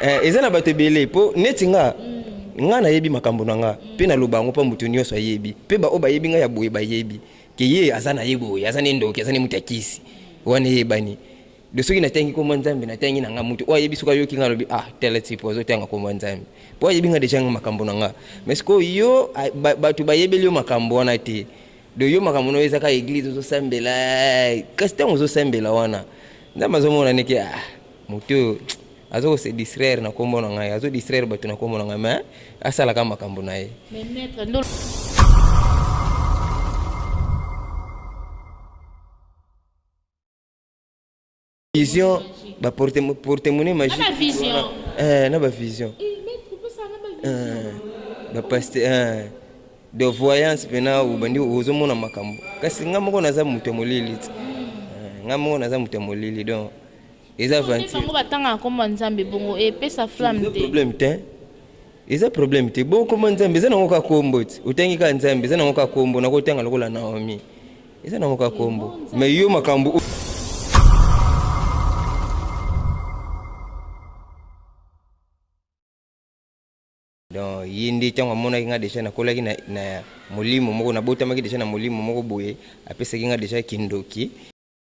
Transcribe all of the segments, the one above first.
eh, eza na bato ebele mpo neti nga nga nayebi makambo na nga mpe naloba yango mpo moto nyonso ayebi mpe baoyo bayebi ngai ya boye bayebi ke ye aza na ye boye aza ne ndoki aza ne moto ya kisi wana eyebani de soki natangi nkombo ya nzambe natangi na nga moto oyo ayebi soki ayoki ngai alobi ah tele tipo azotanga nkombo ya nzambe mpo ayebi ngai deja makambo na nga mais sikoyo yo bato bayebeli yo makambo wana te do yo makambo na yo ezaka eglize ozosambela kasi ntango ozosambela wana nzambe azomona ndeke ah Moto oyo aza ko se distraire na kombo na ngai azo distraire batu na kombo na ngai mais asala ka makambu na ye. Mais maitre nde. Vision ba porte porte monnaie magique. Na ba vision. Eh na ba vision. Eh maitre pesa na ba vision. Ba pasteur eh de voyance pena obandi ozo mona makambo. Kasi nga moko naza moto molili. Nga moko naza moto molili donc eza aventure te. Bango ba tangaka kombo ya nzambe bongo e pesa flamme te. Eza problème tein eza problème te bongo kombo ya nzambe eza nango kaka kombo ti otangi kaka nzambe eza nango kaka kombo nako tanga lokola naomi eza nango kaka kombo mais yo makambu oyo Donc ye nde tango amonaki nga deja nakolaki na, na molimo moko nabotamaki deja na molimo moko boye apesaki nga deja kindoki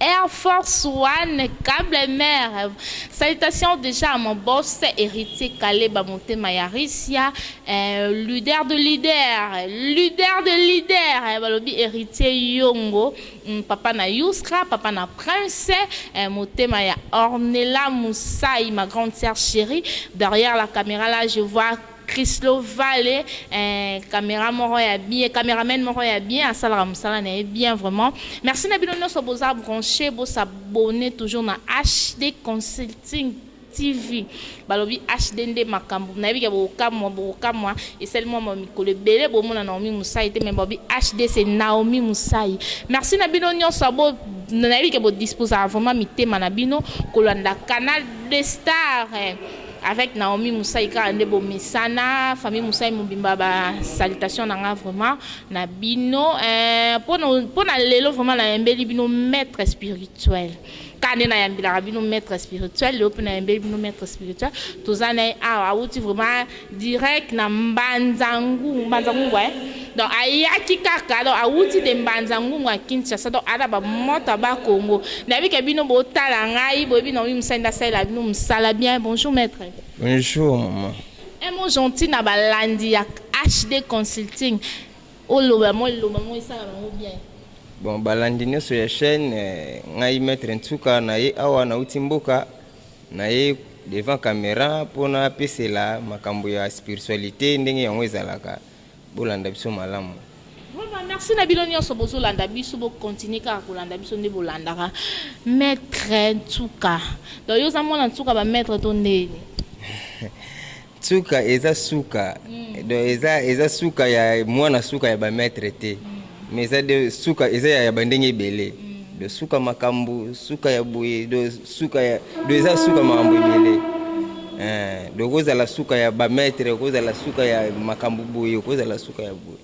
Air force one cable mère salutations dejà à mon boss heritier kaleba motema ya Russia eh luder de luder luder de luder eh balobi heritier yongo hum papa na youska papa na prince eh motema ya ornella musai ma grande sœur cherie derrière la camera là je vois Chrislo vale eeh camera moko ya bien cameraman moko ya bien asalaka musala na ye bien vraiment merci na bino nionso boza branche bo s'abonner toujours na HD consulting TV balobi HD nde makambu nayebi ke bokokamua bokokamua esali mua mua mikolo ebele bomona Naomi Musayi te mais balobi HD c'est Naomi Musayi merci na bino nionso bo nayebi ke bo dispozaka vraiment mitema na bino kolanda canal de star. Avec Naomi Musai kaka nde bo mesana famille Musai mobimba ba salutation na nga vraiment na bino eeh pona lelo vraiment na yembeli bino maitre spirituel kaka nde na yambelaka bino maitre spirituel lelo pe na yembeli bino maitre spirituel toza naye awa awuti vraiment direct na mbanza ngungu eh Donc ayaki kaka donc awuti de mbanza ngungu ya Kinshasa donc aza na ba moto ya bas Congo nayebi ke bino bo tala ngai boyebi non mimi musani na salela bino musala bien bonjour maitre. Bonjour maman. Un mot gentil na ba landi ya HD consulting oloba mua liloba moko esala bango bien. Bon ba landi nioso ya chaine ngai maitre Nsuka na ye awa na wuti mboka na ye devant camera pona pesela makambo ya spiritualite ndenge yango ezalaka bolanda biso malamu. Vraiment merci na bino nionso bozo landa biso bo continuer kaka kolanda biso nde bolandaka maitre nsuka donc yo oza mwana nsuka ba maitre to ndeni? Nsuka eza suka donc eza eza suka ya mwana suka ya ba maitre te. Mais eza de suka eza ya ba ndenge ebele de suka makambu suka ya boye de suka ya de eza suka makambu ebele eh de kozala suka ya ba maitre kozala suka ya makambu boye kozala suka ya boye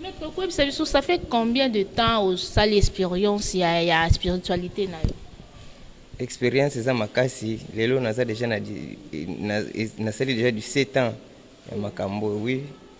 Mais papa koyebisa biso ça fait combien de temps osali experience ya ya spiritualite na yo? Experience eza makasi lelo naza dejà na nasali dejà du sept ans ya makambu oyo oui.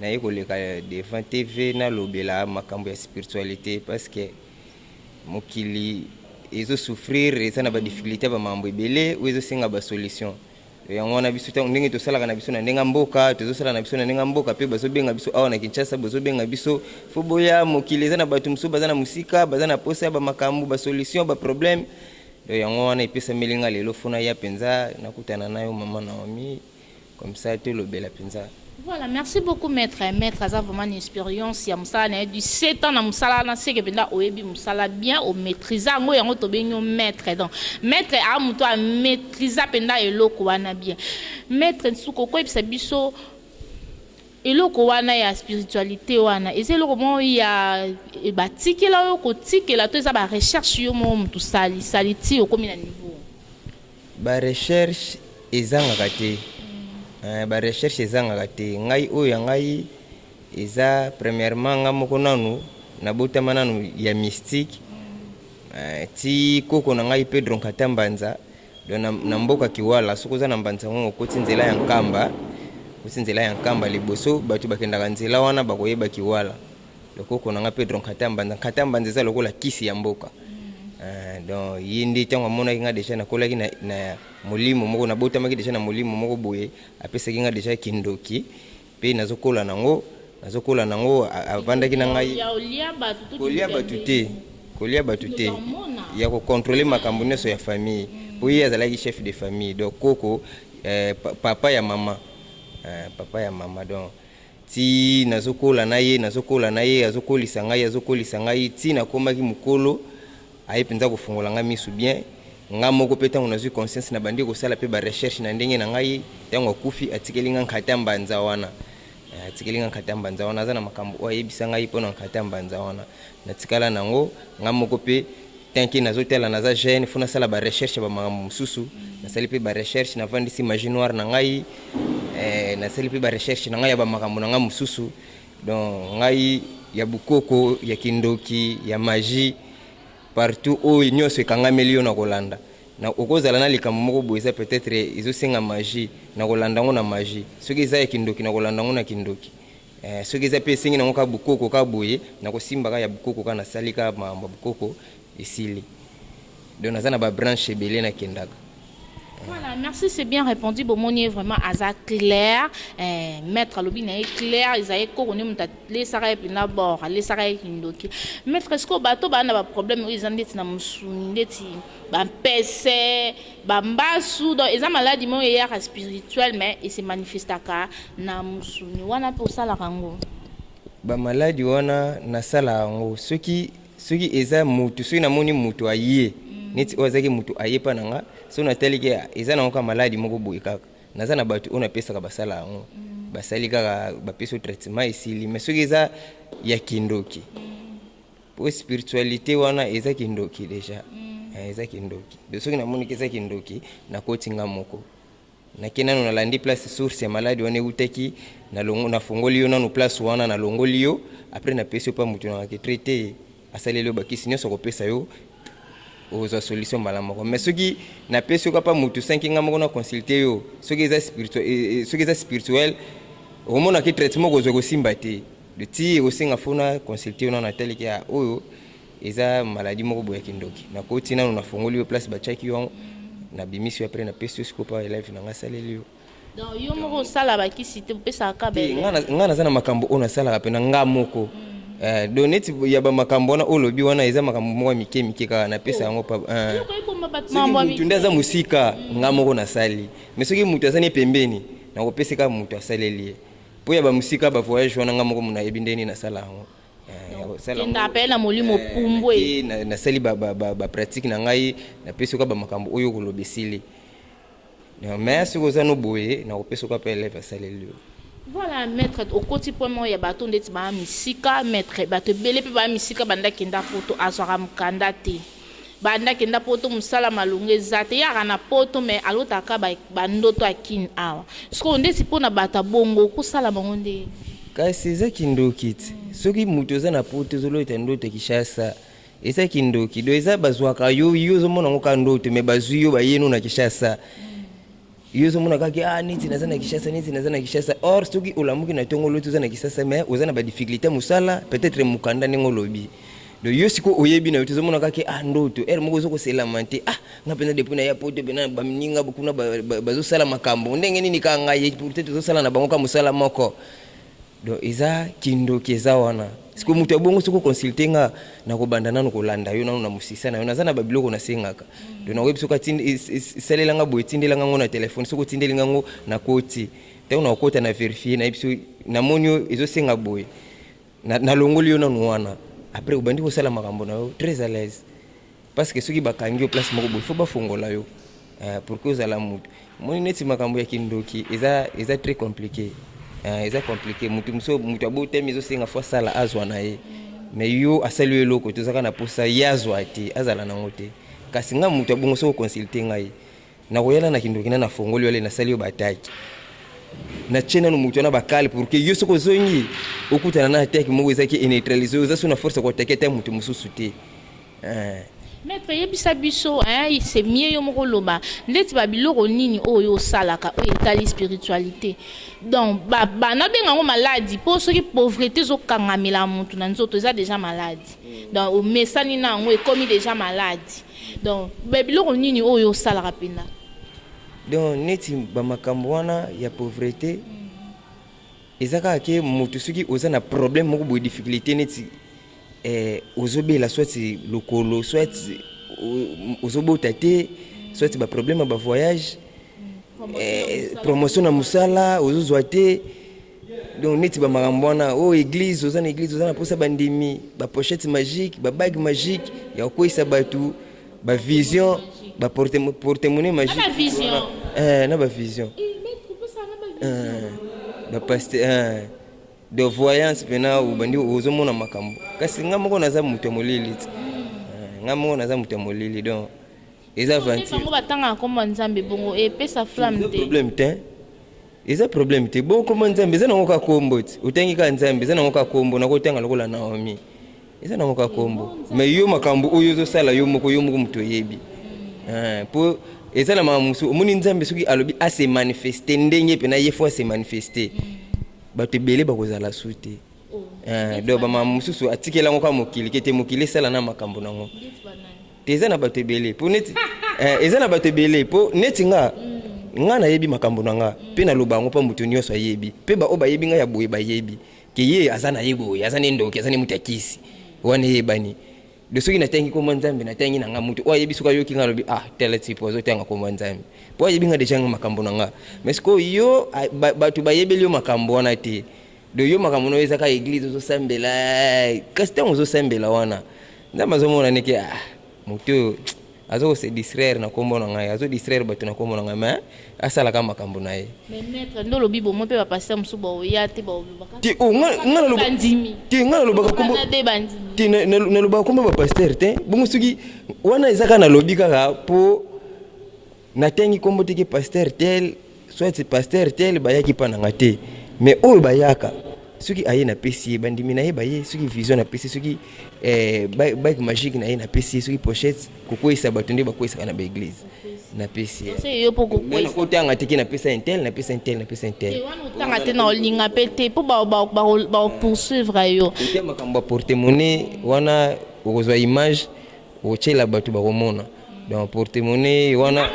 Naye koleka devant TV nalobela makambo ya spiritualite parce que mokili ezo souffrir eza na ba difficultes ya ba mambo ebele oyo ezo senga ba solutions yango wana biso tango ndenge tosalaka na biso na ndenge ya mboka tozo sala na biso na ndenge ya mboka pe bazo benga biso awa na Kinshasa bozo benga biso faut boya mokili eza na batu mosusu baza na mosika baza na posa ya ba makambo ba solutions ba problèmes donc yango wana epesameli nga lelo faut naya penza nakutana nayo maman Naomie. comme ça tolobela penza. Voilà merci beaucoup maitre, maitre aza vraiment na insperience ya musala naye 17 ans na musala wana seke penza oyebi musala bien o maitriza yango yango tobengi yo maitre donc maitre aa mutu a maitriza penza eloko wana bien maitre nsuka okoyebisa biso eloko wana ya spiritualite wana eza eloko moko ya batikela yo kotikela to eza ba recherche yo moko mutu sali sali ti okomi na niveau Ba recherche ezangaka te. Eeh ba recherche ezangaka te ngai oyo ya ngai eza premierement ngai moko nanu na botama nanu ya mystique eeh ti koko na ngai Pedro Nkata Mbanza donc na mboka Kiwala soki oza na Mbanza yango okoti nzela ya Nkamba okoti nzela ya Nkamba liboso batu bakendaka nzela wana bakoyeba Kiwala. Lokoko na nga Pedro Nkata Mbanza, Nkata Mbanza eza lokola kisi ya mboka eeh donc ye nde tango amonaki nga dejà nakolaki na na molimo moko nabotamaki dejà na molimo moko boye apesaki nga dejà kindoki pe nazo kola na ngo nazo kola na ngo avandaki na ngai kolia batu te kolia batu te ya ko controler makambu nionso ya famille po ye azalaki chef de famille donc koko eeh papa ya maman eeh papa ya maman donc Tii nazokola na ye, nazokola na ye, azokolisa ngai, azokolisa ngai, tii nakomaki mokolo, aye penza kofongola ngai misu bien. Nga moko pe tango nazui conscience nabandi kosala pe ba recherches na ndenge na ngai. Tango akufi, atikeli nga nkata mbanza wana. Eh, atikeli nga nkata mbanza wana. Aza na makambo oyo ayebisa ngai pona nkata mbanza wana. Natikala nango nga moko pe. Tant que nazo tala naza jeune faut nasala ba recherche ya ba makambo mususu, nasali pe ba recherche navandisi magie noire na ngai eh, nasali pe ba recherche na ngai ya ba makambo na ngai mususu donc ngai ya bukoko ya kindoki ya magie partout oyo nionso ekangameli yo nako landa na oko zala na likambo moko boye eza peut-etre ezo senga magie nako landa yango na magie soki eza ya kindoki nako landa yango na kindoki Eh soki eza pe esengi nango kaka bokoko kaka boye nako simba kaka ya bokoko kaka na sali kaka makambo ya bokoko esili donc naza na ba branche ebele na kendaka. Voilà merci c'est bien repondu bomoni ye vraiment aza claire eh maitre alobi na ye claire eza ye koko nde mutu alesaka ye penza bord alesaka ye kindoki maitre sikoyo bato baza na ba problème oyo eza ndeti na musuni ndeti ba mpese, ba mbasu donc eza maladi moko eyaka spirituel mais e se manifestaka na musuni wana pe osalaka yango? Ba maladi wana nasalaka yango soki soki eza mutu soki namoni mutu aye neti oyo azalaki mutu aye epa na nga soki natali ke eza nango kaka maladi moko boye kaka naza na batu oyo napesaka basala yango basali kaka bapesi yo traitement esili mais soki eza ya kindoki Po spiritualite wana eza kindoki dejà eh eza kindoki de soki na moni ke eza kindoki na koti nga moko na ke nanu na landi place source ya malade wana ewutaki na longo na fongoli yo nanu place wana na longoli yo après na pesi yo pa mutu nanga ke traite a saleli yo ba kisi nionso ako pesa yo oko zua solution mbala moko mais soki na pesi yo ka pa mutu sans ke nga moko na consulte yo soki eza spirituel soki eza spirituel oko mona ke traitement oko zua eko simba te De ti osenga faut na consulter yo nanu na tali ke ah oyo eza maladie moko boye ya kindoki na koti nanu na fongoli yo place ba tiaki yo na bimisi yo après na pesi yo sikoyo pa elève na nga asaleli yo Donc yo moko osala ba kisi te opesaka ka ba te nga elève? nga naza na makambu oyo na salaka pena nga moko eh donc neti ya ba makambu wana oyo olobi wana eza makambu moko ya mike mike kaka na pesa yango pa eh Eloko ezo boma batu soki makambu ya mutu nde mike aza musika nga moko na sali mais soki mutu aza nde pembeni nako pesa ye kaka mutu asaleli ye Po ya ba musika ba voyage wana nga moko muna yebi nde nini nasala yango Kendaka pe na molimo pumbwe. Nasali ba pratique na ngai na pesi yoka ba makambo oyo okoloba esili mais soki oza no boye nako pesa yoka pe elève asaleli yo. Voilà maitre okoti point moko ya bato ndeti ba misika maitre bato ebele pe ba misika banda kenda poto azwaka mukanda te. Banda akenda poto musala malonga eza te ye azalaka na poto mais alotaka kaka ba ndoto ya kin awa sikoyo ndeti pona batu ya bongo oko sala bango nde. Kasi eza kindoki ti soki mutu oza na poto ozo lota ndoto ya kishasa eza kindoki donc eza bazuaka yo yo ozo mona ngo kaka ndoto mais bazui yo baye no na kishasa. Yo ozo mona kaka ke ah neti naza na Kinshasa neti naza na Kinshasa or soki olamuki na tongo oloti oza na Kisasa mais oza na ba difficultes ya musala peut etre mukanda ndenge olobi donc yo sikoyo oyebi nayo te ozo mona kaka ke ah ndoto heure moko ozo ko se lamenter ah nga penza depuis naya poto penza na ba mininga kuna bazo sala makambu ndenge nini kaka ngai et pourtant tozo sala na bango kaka musala moko Donc eza kindoki eza wana. Sikoyo mutu ya bongo soki o consulter nga nako banda nanu ko landa yo nanu na musisa nayo naza naba biloko na sengaka donc nako yebi soki atindi salela nga boye tindela nga ngo na telephone soki otindeli nga ngo na koti tangu nako kota na verifier nayebi soki na moni yo ezo senga boye na longoli yo nanu wana après obandi ko sala makambu nayo très alaise. Parce que soki bakangi yo place moko boye faut bafongola yo eh, pour que ozala mutu. Omoni neti makambo ya kindoki eza eza très complique eh, eza complique. Mutu mosusu mutu abotami ezosenga faut asala azwa na ye mais yo asali yo eloko te, oza kaka na posa ye azwa te, azala na yango te. Kasi nga mutu ya bongo soki o consulter ngai Nakoya na na kindoki na nafongoli yo le nasali yo ba attaque na tie nanu mutu wana ba cale pour que yo soki ozongi okutana na attaque moko eza ki e neutralise yo oza sous na force ya ko attaque ata mutu mususu te eeh. Maitre yebisa biso hein c'est mieux yo moko oloba ndeti ba biloko nini oyo yo osalaka oyo etali spiritualite donc ba ba nabenga yango maladi po soki pauvrete ezo kangamela mutu na nzoto eza dejà maladi donc omesani na yango ekomi dejà maladi Donc ba biloko nini oyo yo osalaka penza? Donc neti ba makambo wana ya pauvrete eza kaka ke mutu soki oza na probleme moko boye difficulite neti eh ozo bela soit lokolo soit ozo bota te soit ba probleme ya ba voyage eh promotion na musala ozo zua te Donc neti ba makambo wana oh eglise oza na eglise oza na posa ba ndimi ba pochette magique ba bague magique ya kokueyisa batu ba vision ba porte porte monnaie magique eh na ba vision eh ba paste eh de voyance pena obandi ozo mona makambo kasi nga moko naza moto ya molili ti nga moko naza moto ya molili donc eza aventure bango batanga komba nzambe bongo epesa flamme te problème te Eza problème te bon kombo ya nzambe eza nango kaka kombo ti otangi kaka nzambe eza nango kaka kombo nako tanga lokola naomi eza nango kaka kombo mais yo makambo oyo ozo sala yo moko yo moko mutu oyebi hein po eza na makambo musu omoni nzambe soki alobi a se manifester ndenge pena ye faut a se manifester bato ebele bakozala su te hein donc ba makambo mususu atikela yango kaka mokili kete mokili esala na makambo nango Eza na batu ebele po neti eh, eza na batu ebele po neti nga nga nayebi makambo na nga pe naloba yango po mutu nionso ayebi pe ba oyo bayebi nga ya boye bayebi ke ye aza na ye boye aza ne ndoki aza ne mutu ya kisi wana eyebani do soki natangi kombo ya Nzambe natangi na nga mutu oyo ayebi soki ayoki nga alobi ah tel type azo tanga kombo ya Nzambe po ayebi nga dejà nga makambo na nga mais sikoyo yo a, ba, batu bayebeli yo makambo wana te Donc yo makambo nayo eza kaka eglise ozo sambela eeh kasi tango ozo sambela wana nzambe azo mona nde ke ah moto oyo aza ko se distraire na kombo na ngai azo distraire batu na kombo na ngai mais asala kaka makambo naye. Mais maitre nde olobi bomoni pe ba pasteur mosusu bao ya te bao loba kaka Te oh nga nga naloba ba ndimi te nga nalobaka kombo wana nde ba ndimi te na nalobaka kombo ya ba pasteur te bongo soki wana eza kaka nalobi kaka po Na tangi kombo te ke pasteur tel soit pasteur tel ba yaki epa na nga te mais oyo ba yaka soki aye na pesi ye ba ndimi naye ba ye soki vision na pesi soki bague magique naye na pesi ye soki pochette ko kweyisa batu nde ba kweyisaka na ba eglise na pesi ye mais na ko tanga te ke na pesa un tel na pesa un tel na pesa un tel te wana otanga te nao linga pe te po bako poursuivre yo kotia makambo ya porte monnaie wana oko zua image Okotiela batu bakomona donc porte monnaie wana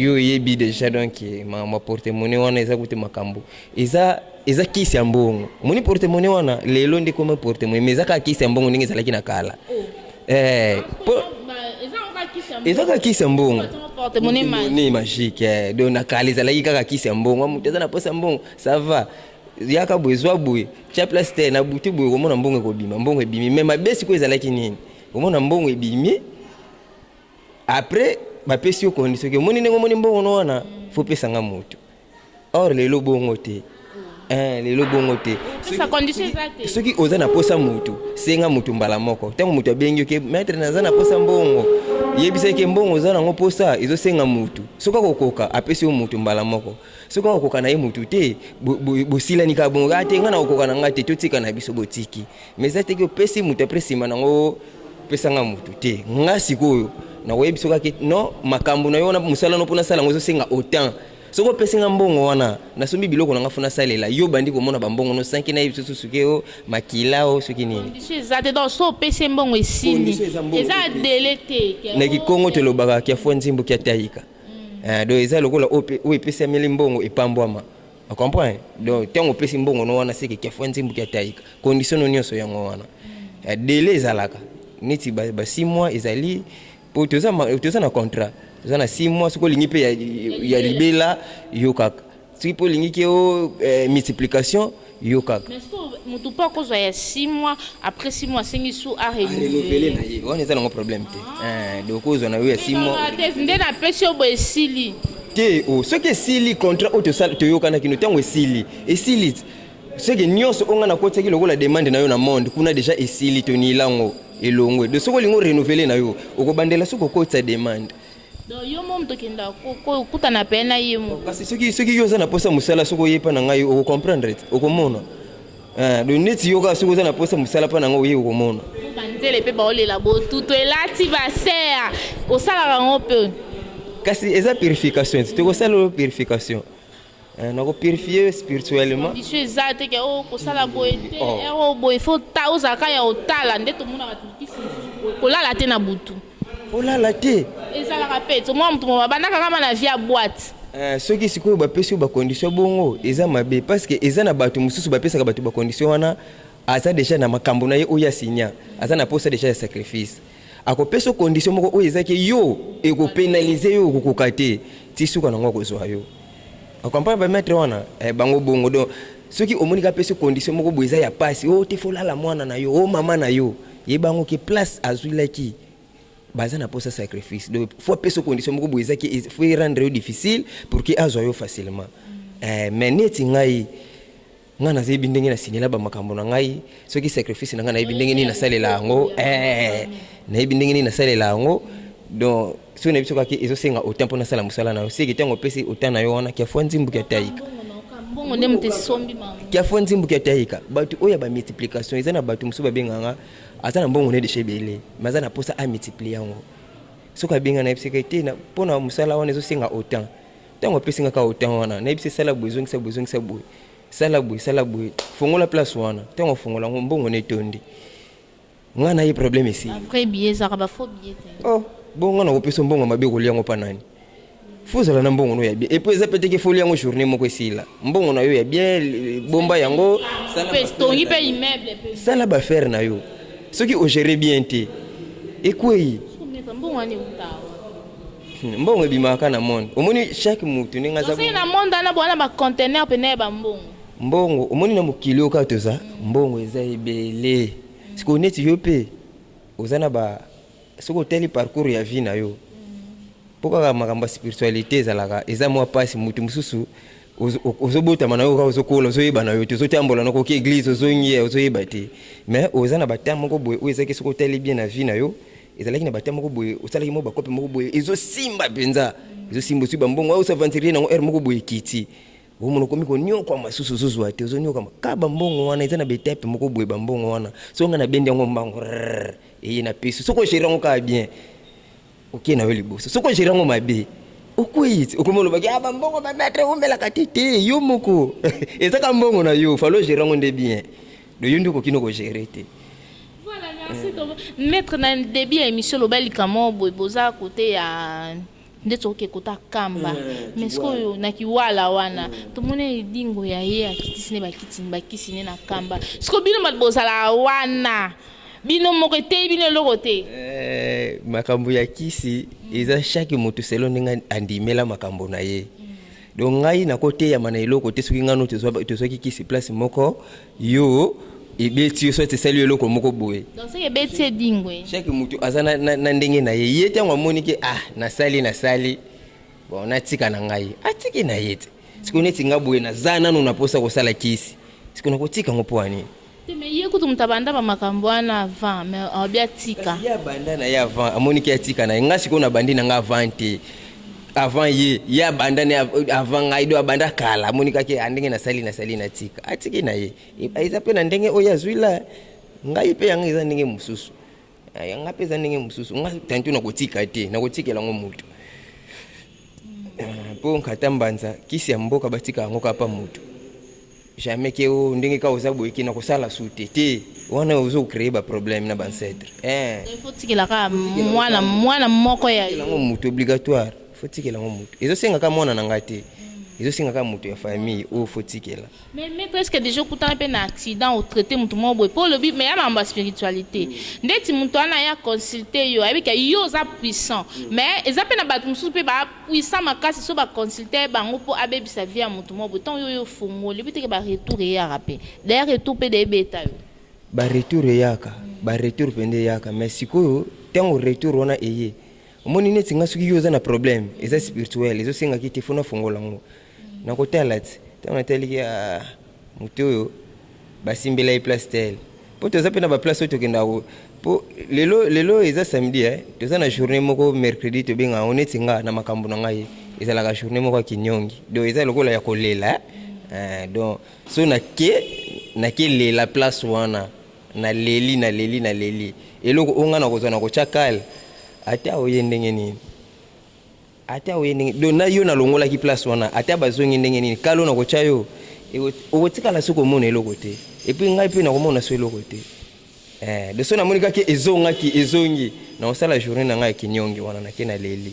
yo oyebi dejà donc makambo ya porte monnaie wana eza kutu makambo eza eza kisi ya mbongo omoni porte monnaie wana lelo nde ekoma porte monnaie mais eza kaka kisi ya mbongo ndenge ezalaki na kala eh, po eza kaka kisi ya mbongo porte-monnaie magique eh, donc na kala ezalaki kaka kisi ya mbongo moto eza na posa mbongo ça va Yaka boye zwa boye tia place te na butu boye komona mbongo ekobima mbongo ebimi mais mabe sikoyo ezalaki nini komona mbongo ebimi après bapesi yo condition ke omoni ndenge omoni mbongo no wana fo pesa nga moto or lelo bongo te eh, lelo bongo te soki oza na posa motu senga motu mbala moko ntango motu abengi yo ke maître naza na posa mbongo yebisaki mbongo oza nango posa ezosenga motu soki akokoka apesi yo motu mbala moko Soki oko koka naye mutu te bosilani kaka bongo kaka te nga nako koka na nga te totika na biso botiki mais eza te ke opesi mutu apres sima nango pesa nga mutu te nga sikoyo nako yebisa kaka ke non makambu nayo wana musala no po nasala yango ezo senga autant soki opesi nga mbongo wana nasombi biloko nanga fo nasalela yo obandi komona ba mbongo no sans ke nayebisa yo susu ke oh makila oh soki nini condition eza te donc soki opesi ye mbongo esili eza dele te na kikongo tolobaka kia fua nzimbu kia tayika. eh, donc eza lokola oyo epesameli mbongo epambwama o comprendre donc ntango opesi mbongo no wana seke kia fwa nzembo kia taika condition no nyonso yango wana eh, dele ezalaka neti ba, ba six mois ezali po toza, toza na contrat toza na six mois soki olingi mpe ya, ya libela yo kaka Soki pe olingi ke o multiplication yoka. Mais sikoyo mutu po akozwa ya six mois après six mois asengi lisusu a renouveler na ye wana eza nango problème te eeh donc okozwa nayo ya six mois nde napesi yo boye esili te oh soki esili contrat oyo tosala toyokanaki no tango esili esili ce que nionso oyo nga nakotisaki lokola demande nayo na monde kuna dejà esili tonilango elongwe donc soki olingi o renouveler nayo okobandela sou kokotisa demande Donc yo mom tokenda ko kutana pe na ye moko. Kasi soki soki yo oza na posa musala soki oye pa na ngai oko comprendre te okomona eh donc neti yo ka soki oza na posa musala pa na ngai oye okomona. Mpo ba nzele pe bao lela bo tutu elati ba ser osalaka ngo pe. Kasi eza purification te toko sala yo purification. Eh, nako purifier yo spirituellement. Condition eza te ke oh kosala boye te, oh. heure oyo boye faut ta ozala ka ya otala nde tomonaka kisi mosusu boye kolala te na butu. Olala te. Ezalaka pe to mwa moto mo babandaka kama na vie ya boîte. Eh, soki sikoyo bapesi yo bacondition bongo eza mabe parce que eza na bato mosusu bapesaka bato bacondition wana aza deja na makambo na ye oyo asinya aza na mposa deja ya sacrifice Ako peso condition moko oyo eza ke yo eko penaliser yo okokoka te ti suka nango ako zua yo o comprendre ba maitre wana eh bango bongo donc soki omoni ka peso condition moko boye eza ya pasi oh te fo lala muana na yo oh maman na yo yeba ngo ke place azui laki baza na posa sacrifice donc fo apeso condition moko boye eza ke fo e rendre yo difficile pour ke azua yo facilement eh mais neti ngai Ngai nazebi ndenge na signaler ba makambo na ngai soki sacrifice na ngai nayebi ndenge nini na salela yango eeh nayebi ndenge nini na salela yango donc soki nayebi soki ake ezo senga autant pona sala musala na yo seke tango opesi autant na yo wana kia fua nzimbu kia taika mbongo nde moto esombi bango kia fua nzimbu kia taika batu oyo ya ba multiplication eza na batu mususu ba benga nga aza na mbongo ne deja ebele mais aza na posa a multiplier yango soki abenga na yebisaka ye te pona musala wana ezo senga autant Tango apesi nga kaka autant wana, nayebisi ye sala boye, zongisa boye, zongisa boye, sala boye, sala boye, fongola place wana. Tango afongola yango, mbongo na etondi. Nga na ye problème esili. Ba vrais billets ezalaka ba faux billets te. Oh! Bongo nga nakopesa yo mbongo ya mabe okolia yango epa nani? Faut ozala na mbongo na yo ya bien. Et puis eza pe te que faut olia yango journee moko esila. Mbongo na yo ya bien, bomba yango, sala ba affaires na yo. Sala ba affaires na yo. Soki o gerer bien te, ekweyi. Sikoyo maître, mbongo wana ewuta wapi? Mbongo ebimaka kaka na monde. Omoni chaque mutu ndenge aza. Tozali na monde wana bowana ba conteneur pena ya ba mbongo. Mbongo omoni na mokili oyo kaka toza mbongo eza ebele sikoyo neti yo pe oza na ba soki otali parcours ya vie na yo po kaka makambo ya spiritualite ezalaka eza mwa pasi mutu mosusu ozobotama na yo kaka ozokola ozoyeba na yo te ozotambola na koki eglise ozongi ozoyeba te mais oza na ba temps moko boye oyo ezaki soki otali bien na vie na yo Ezalaki na ba temps moko boye osalaki mwa ba coop moko boye ezo simba penza ezo simba ozui ba mbongo ozo aventurier nango heure moko boye ekiti ozo mona okomi ko niokwama susu ozo zua te ozo niokwama kaka ba mbongo wana eza na ba etape moko boye ba mbongo wana soki nga na bendi yango mbangu rrrr eye na pesi yo soki o gerer yango kaka bien oke nayo liboso soki o gerer yango mabe okueyi ti okomi oloba ke ah ba mbongo ba maitre eumelaka te te yo moko eza kaka mbongo nayo fallait o gerer yango nde bien Donc yo nde okoki no ko gerer te. Voilà merci tonton maitre na debut ya emission oloba likambo moko boye boza cote ya ndeti oke cote ya kamba mais sikoyo na kiwala wana tomoni edingo ya ye akitisi ne bakiti ba kisi ne na kamba sikoyo bino bato bozalaka wana bino moko eteyi bino eloko te makambo ya kisi eza chaque moto selon ndenge andimela makambo na ye Donc ngai nako teyama na eloko te soki ngai no tozwaki kisi place moko yo ebeti yo soit esali yo eloko moko boye donc soki ebeti edingwe chaque mutu aza na ndenge na ye ye tango amoni ke ah nasali nasali bon natika na ngai atiki na ye te siko neti nga boye naza nanu na posa kosala kisi siko nakotika ngo pona nini Te mais ye kutu mutu abanda ba makambo wana avant mais olobi atika. Kasi ye abanda naye avant amoni ke atika naye nga sikoyo na bandi nanga avant te avant ye ye abanda naye avant ngai donc abanda kala amoni kaka ke ah ndenge nasali nasali natika atiki naye eza pe na ndenge oyo ye azui la ngai pe yanga eza ndenge mususu yanga pe eza ndenge mususu nga tantôt nakotika te nakotikela ngo mutu po nkata mbanza kisi ya mboka batika yango kaka pa mutu. Jamais ke o ndenge kaka oza boye ke na kosala sute te wana ozo cree ba probleme na ba ancetre eeh. Il faut otikela kaka mwana mwana moko ya yo. Yango mutu obligatoire il faut otikela yango mutu ezo senga kaka mwana na nga te ezo senga kaka mutu ya famille oyo il faut otikela. Mais meko est ce que dejà okutana pe na accident o traite mutu moko boye po olobi mais y'a makambo ya spiritualite ndeti mutu wana aya consulte yo ayebi ke yo oza puissant mais eza pe na batu mususu pe ba puissant makasi soki ba consulta ye bango po abebisa vie ya mutu moko boye tango yo oye ofongoli oyebi te ke ba retour eyaka pe d'ailleurs retour pe de ebeta yo. Ba retour eyaka ba retour penza eyaka mais sikoyo tango retour wana eye omoni neti nga soki yo oza na problème eza spirituel ezo senga ki te faut na fongola ngo Na kotala te tango na tali ki ah moto oyo ba simbela ye place tel po toza pe na ba place oyo tokendaka ko po lelo lelo eza samedi eh toza na journee moko mercredi tobengaka yango neti nga na makambu na ngai ezalaka journee moko ya kinyongi donc eza lokola ya kolela eh donc soki na ke na ke lela place wana na leli na leli na leli eloko oyo nga na kozua na kotia cale ata oye ndenge nini. Ata oye ndenge donc na yo na longolaki place wana ata ba zongi ndenge nini kalo na kotia yo oko tikala soki omona eloko te epuis ngai pe nako mona so eloko te eeh donc soki na moni kaka ezongaki ezongi nako sala journee na ngai ya kiniongi wana na ke na leli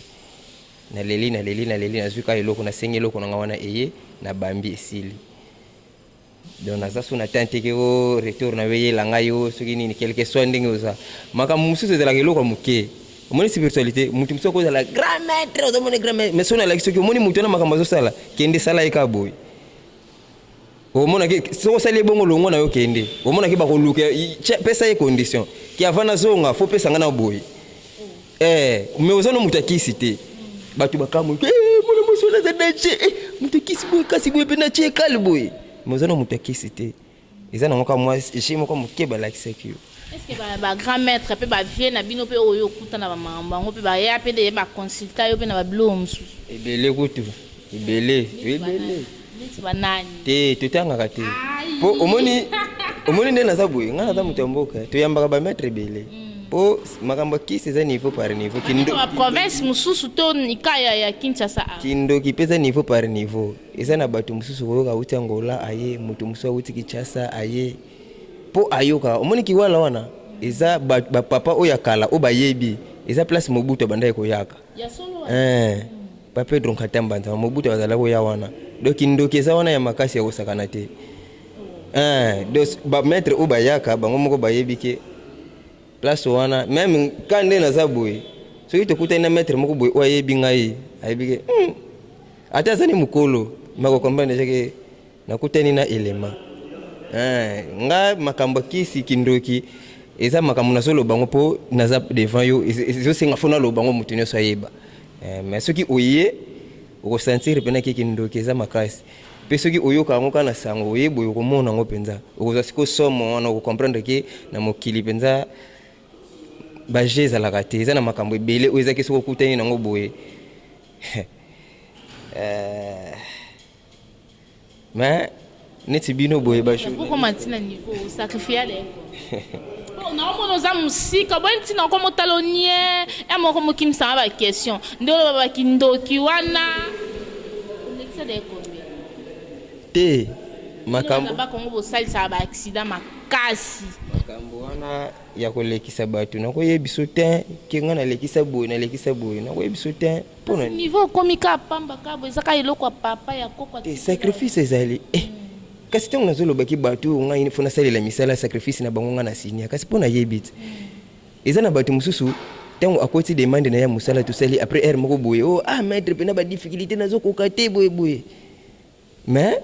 na leli na leli na leli na zui kaka eloko na sengi eloko na ngai wana eye na bambi esili. Donc naza sous na temps te ke oh retour na yo eyela ngai oh soki nini quelque soit ndenge oza makambo mosusu ezalaka eloko ya moke omoni spiritualite mutu mosusu akoki kozala grand maitre ozo mona grand maitre mais soki nalaki soki omoni mutu wana makambo azo sala kende sala ye kaka boye omona ke soki osali ye bongo longo na yo kende omona ke bakoluka pesa ye condition ke avant nazonga faut pesa ngai na boye Eh mais oza no moto ya kisi te bato bakamwe ke eh, mwana mwasi wana aza danger eh, moto ya kisi boye kasi boye mpe na tie kale boye mais oza no moto ya kisi te eza nango kaka mwa je moko moke balakisaki yo Eske ba, ba grand maître pe ba vieux na bino pe oyo okuta na ba makambo yango pe ba ya pe de ba consulta yo pe na ba biloko mosusu? Ebele kutu, ebele, ebele. Neti ba nani? Te totangaka te po omoni omoni nde naza boye nga naza moto ya mboka toyambaka ba maitre ebele po makambo ya kisi eza niveau par niveau kindoki ba province mosusu to nika ya ya Kinshasa awa kindoki pe eza niveau par niveau eza na bato mosusu okoyoka awuti Angola aye moto mosusu awuti Kinshasa aye po ayoka omoni kiwala wana eza ba papa oyo ya kala oyo bayebi eza place Mobutu abandaki koyaka Eeh pa Pedro Nkata Mbanza Mobutu azalaki oya wana donc kindoki eza wana ya makasi ya kosakana te eeh donc ba maitre oyo bayaka bango moko bayebi ke place wana meme ka nde naza boye soki tokutani na maitre moko boye oyo ayebi ngai ayebi ke hum ata azali mukolo mais ako comprendre dejà ke Nakutani na elema eeh nga makambo ya kisi kindoki eza makambo nazo loba ngo po naza devant yo ezo senga faut naloba ngo mutu nionso ayeba eeh mais soki oye oko sentir pena ke kindoki eza makasi pe soki oyoka yango kaka na sango oye boye oko mona ngo penza okozwa sikoyo somo wana oko comprendre ke na mokili penza ba jeux ezalaka te eza na makambo ebele oyo eza ke soki okutani nango boye eeh. Mais neti bino boye ba journaliste. Okoki kokoma ti na niveau o sacrifia les grands. Po na omona oza musika boye ntina okoma otala oniee heure moko okomi okimisa nga ba question nde oloba ba kindoki wana olekisa dejà combien? Te makambo. Bino bana ba Congo bosalisaka ba accident makasi. Makambo wana ya kolekisa batu nakoyebiso tein que nga nalekisa boye nalekisa boye nakoyebiso tein. Pona nini? Niveau okomi ka pamba ka boye eza ka eloko ya papa ya koko atikela yo. Te sacrifice ezali eh kasi tango nazo loba ki batu oyo ngai il faut nasalela misala sacrifice na bango ngai na signa kasi po nayebi te eza na batu mususu tango akoti demande naye ya musala tosali apres heure moko boye oh ah maitre pena ba difficulite nazo koka te boye boye mais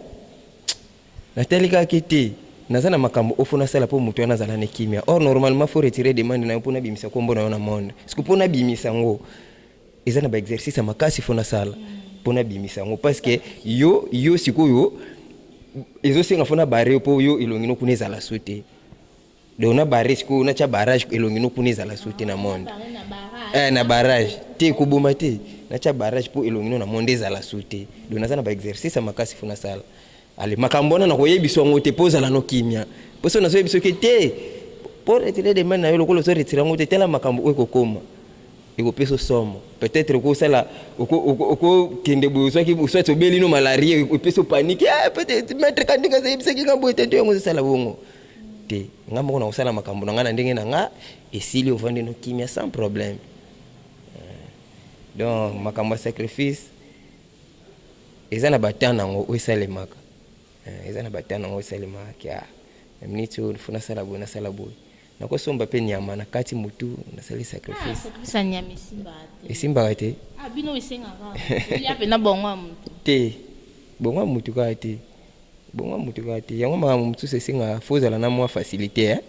natali kaka ke te naza na makambo oyo fo nasala po mutu wana azala na kimia or normalement fo retire demande nayo po nabimisa kombo nayo na monde ceque po nabimisa ngo Eza na ba exercice ya makasi faut na sala po na bimisa yango parce que yo yo sikoyo ezo senga faut na barre yo po yo elongi no kuna ezala sous te donc na barre sikoyo na tia barrage elongi no kuna ezala sous te na monde eh na barrage te ko boma te na tia barrage po elongi no na monde ezala sous te donc naza na ba exercice ya makasi faut na sala Allez makambo wana nakoyebisa yo yango te po zala no kimia po soki nazoyebisa yo ke te po retire demande na yo lokola ozo retire yango te tala makambo oyo ekokoma ekopesa yo somo peut etre okosala okokende boye ozwaki soit obeli no malaria epesi yo panique eh peut etre maitre kandinga azayebisaki nga boye te nde yango ezosala bongo te nga moko nakosala makambo na nga na ndenge na nga esili ovandi no kimia sans problème donc makambo ya sacrifice Eza na ba temps nango oyo esalemaka eh eza na ba temps nango oyo esalemaka ke ah na minute oyo il faut nasala boye nasala boye nako somba pe nyama na kati mutu nasali sacrifice esimbaka te te bongo ya mutu kaka te. Bonga mutu kaka te yango makambo mosusu esengaka faut ozala na mua facilite hein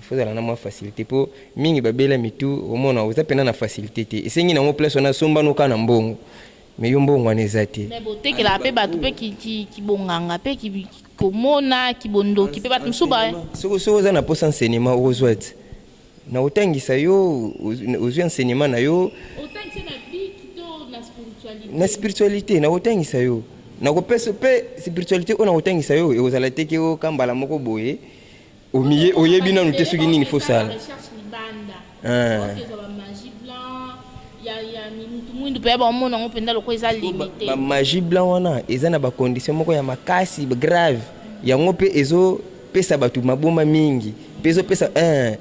faut ozala na mua facilite po mingi ba bela mitu omona oza pena na facilite te esengi na ngo place wana asomba no kaka na mbongo mais yo mbongo wana eza te. Mais botekelaka pe batu pe ki bonganga pe ki komona ki bondoki pe batu mosusu ba. Soki oza na posa enseignement oko zua te. Na otangisa yo ozui enseignement na yo. Otangisa na bic to na spiritualite? Na spiritualite na kotangisa yo na kopesa pe spiritualite oyo na kotangisa yo ekozala te ke oyoka mbala moko boye omiye oyebi nanu te soki nini faut sala eh. Ba magie blanc wana eza na ba condition moko ya makasi grave yango pe ezo pesa batu maboma mingi pe ezo pesa eeh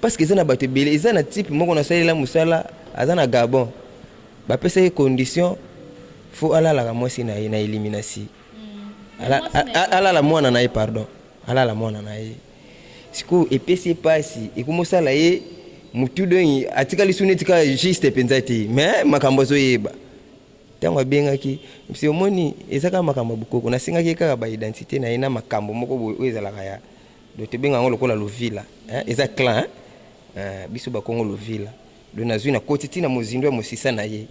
parce que eza na batu ebele eza na type moko na salela musala aza na Gabon ba pesa ye condition faut alalaka mwasi na ye na eliminasi alala mwana na ye pardon alala mwana na ye sikoyo epesi ye pasi ekomo sala ye mutu donki atikali su neti kaka juste penza te mais makambo azo yeba Tango abengaki, Mse, omoni, eza kaka makambo ya bokoko. Nasengaki ye kaka ba identites na ye na makambo moko boye oyo ezalaka ya, donc tobenga yango lokola lovila hein, eza clan hein, eeh, biso ba kongo lovila. Donc nazui nakoti ti na mozindo ya mosisa na ye,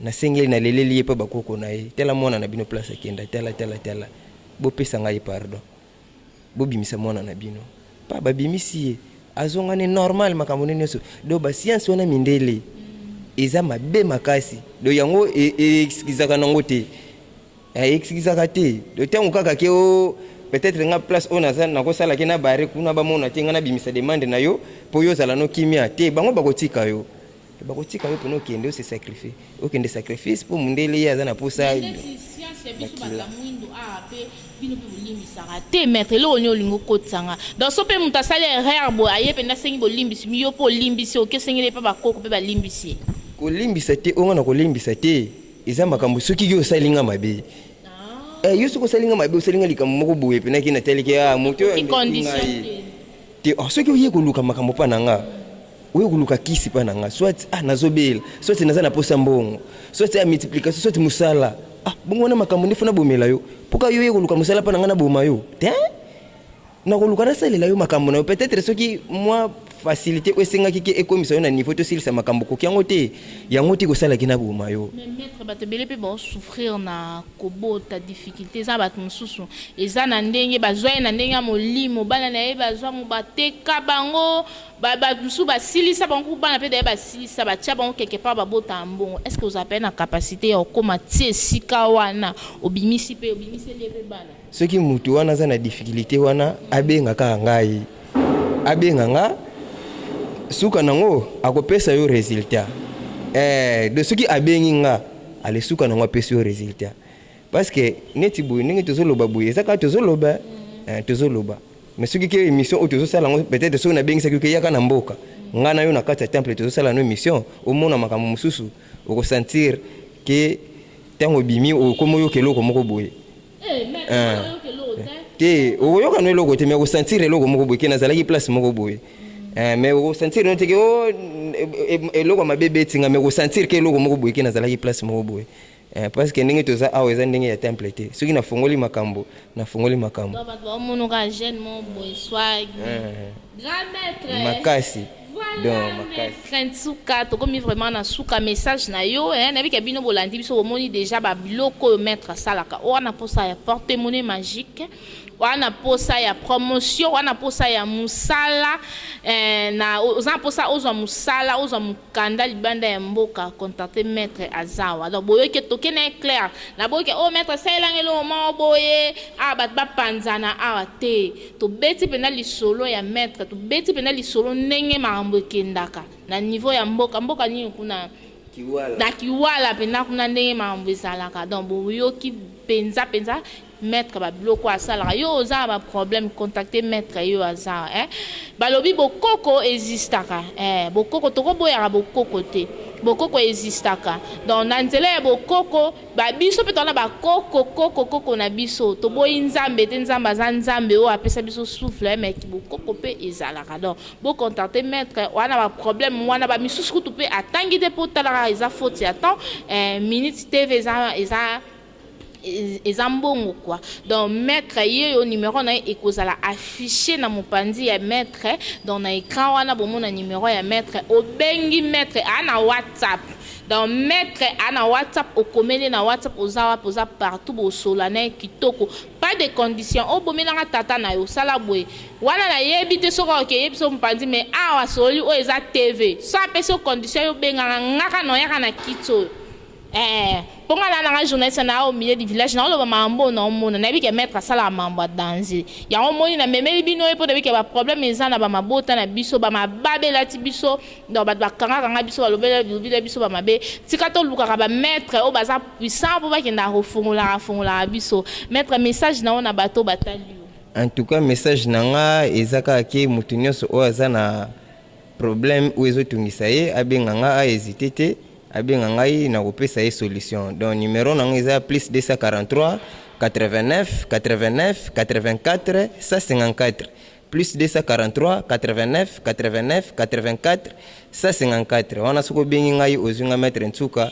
nasengi ye, naleleli ye epai ya ba koko na ye, tala mwana na bino place akenda, tala, tala, tala, bopesa ngai pardon. bobimisa mwana na bino pa babimisi ye azonga ne normal makambo ne nioso do ba science wana mindele eza mabe makasi do yango eexkizaka nango te eexkizaka te do tango kaka ke o peut-etre nga place oyo naza nakosala ke na barre kuna bamona te nga nabimisa demande nayo po yo ozala no kimia te bango bakotika yo Bako tika yo pona okende o se sacrifie okende sacrifice po mundele ye aza na posa makila. Te maitre eloko nini olingi okotisa nga donc soki pe mutu asali erreur boye aye penza asengi bolimbisi yo pe olimbisi oke osengeli epa ba koko pe balimbisi ye. Kolimbisa te oyo nga nako limbisa te eza makambu soki yo osali nga mabe eh yo soki osali nga mabe osali nga likambu moko boye pena ke na taliki ah mutu oyo andeki ngai te soki oye koluka makambu epa na nga Oye koluka kisi epai na ngai soit ah nazo bela soit naza na posa mbongo soit ah multiplication soit musala ah bongo wana makambo nde faut na bomela yo po ka yo ye koluka musala epai na ngai na boma yo tein na koluka na salela yo makambo na yo peut etre soki mua facilite oyo esengaki ke ekomisa yo na niveau to silisa makambo okoki yango te yango te kosala ke na boma yo. Mais maitre batu ebele pe bao souffrir na kobota difficulte eza batu mususu eza na ndenge bazua ye na ndenge ya molimo bana na ye bazua mobateka bango Ba batu mosusu ba silisa bango kuku bana pe d'ailleurs ba silisa ba tia bango quelque part ba bota ambongo est ce que ozala pe na capacite ya kokoma ti esika wana obimisi pe obimiseli ye pe bana? Soki mutu wana aza na difficulite wana abenga kaka ngai abenga nga suka nango ako pesa yo resultat eeh donc soki abengi nga ale suka nango apesi yo resultat parce que neti boye ndenge tozo loba boye eza kaka tozo loba eeh tozo loba. Mais soki ke emission oyo tozo sala ngo peut etre soki na bengisaki yo ke yaka na mboka nga na yo na kati ya temple tozo sala no emission omona makambo mususu oko sentir ke tango obimi okomi oyoka eloko moko boye eeh te okoyoka no eloko te mais oko sentir eloko moko boye ke na zalaki place moko boye eeh mais oko sentir no te ke oh eloko mabe ebeti nga mais oko sentir ke eloko moko boye ke na zalaki place moko boye. Eh parce que ndenge toza awa eza ndenge ya temple te soki na fongoli makambu na fongoli makambu. Donc batu bao mono kaka jeune moko boye swag grand maitre eh makasi donc makasi. Prince suka tokomi vraiment na suka message na yo eh nayebi ke bino bolandi biso bomoni dejà ba biloko oyo maitre asalaka owana posa ya porte monnaie magique. Wana posa ya promotion wana posa ya musala eh, na oza na posa ozwa musala ozwa mukanda libanda ya mboka contacte maitre azawa alors boyoke toke na ye clair na boyoke oh maitre salela nga eloko moko boye awa bato ba panzana awa te tobeti penda lisolo ya maitre tobeti penda lisolo ndenge makambo ekendaka na niveau ya mboka mboka nini kuna na kiwala penda kuna ndenge makambo ezalaka donc boyoki penza penza Maitre ba biloko oyo asalaka yo oza na ba problème contacte maitre yo aza eh balobi bokoko existaka eh bokoko toko boyaka bokoko te bokoko existaka donc na nzela ya bokoko ba biso pe toza na ba koko koko koko na biso toboyi nzambe te nzambe aza nzambe oyo apesa biso souffle mais ki bokoko pe ezalaka donc bo contacte maitre oza na ba problème wana ba misusu kutu pe atangi te po tala kaka eza faute ya temps eh minute TV eza eza eza mbongo quoi donc maitre yeyo numero na ye ekozala affiche na mopanzi ya maitre donc na ecran wana bomona numero ya maitre obengi maitre aa na whatsapp donc maitre aa na whatsapp okomeli na whatsapp oza wapi oza partout bosola na ye kitoko pas de condition obomelanga tata na yo sala boye wana nayebi te soki oke yebi so mopanzi mais awa sololi oyo eza tv so apesi yo condition yo obengaka ngaka na oyaka na kiti oyo Eeh po nga na nanga journaliste na au milieu du village nao loba makambo oyo nao mona na yebi ke maitre asalaka makambo ya danger yango omoni na memeli bino ye po na yebi ke ba problème eza na ba mabota na biso ba mababe elati biso donc batu ba kanga kanga biso ba lobela lobi na biso ba mabe tika to lukaka ba maitre oyo baza puissant po ba kendaka ko fongolaka fongolaka biso maitre message nao na batu oyo ba tali yo. En tout cas message na nga eza kaka ke mutu nionso oyo aza na problème oyo ezo tungisa ye abenga nga a hesite te abenga ngai nako pesa ye solution donc numero na nga eza plus 243899841454 plus 243899841454 wana soki obengi ngai ozui nga maitre nsuka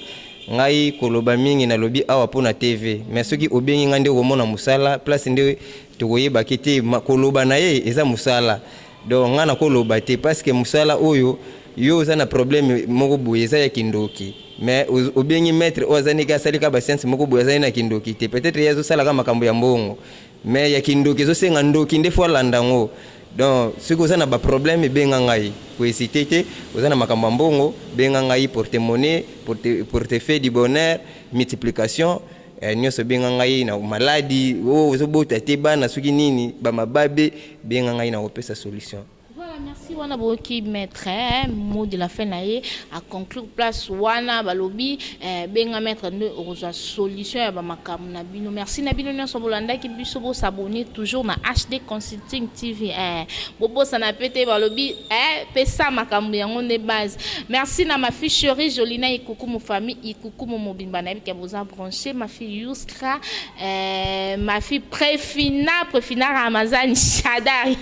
ngai koloba mingi na lobi awa pona TV mais soki obengi nga nde okomona musala place nde tokoyeba ke te koloba naye eza musala Donc nga nako loba te pasque musala oyo yo oza na probleme moko boye eza ya kindoki mais obengi maitre oyo aza ndenge asali ka ba science moko boye azali na kindoki te peut etre ye azo sala ka makambo ya mbongo mais ya kindoki ezo senga ndoki nde faut alanda yango donc soki oza na ba probleme benga ngai ko hesite te oza na makambo ya mbongo benga ngai porte monnaie porte porte fais du bonheur multiplication Eh nionso benga ngai na maladi oh ozo bota te bana soki nini ba mababe benga ngai na kopesa solution. Voilà merci wana boyoki maitre mot de la fin na ye a conclure place wana balobi eh benga maitre nde okozua solution ya ba makambo na bino merci na bino nionso bolandaki biso bo s'abonner toujours na HD consulting TV eh bobosana pe te balobi eh pesa makambo yango nde base merci na ma fille cherie Jolina Ikukumu famille Ikukumu mobimba na yebi ke boza branche ma fille youskra eeh ma fille prefina prefina ramazani shadari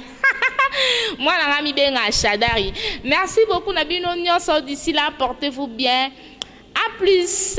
mwana nga mibenga shadari merci beaucoup na bino nioso d'ici là portez vous bien a plus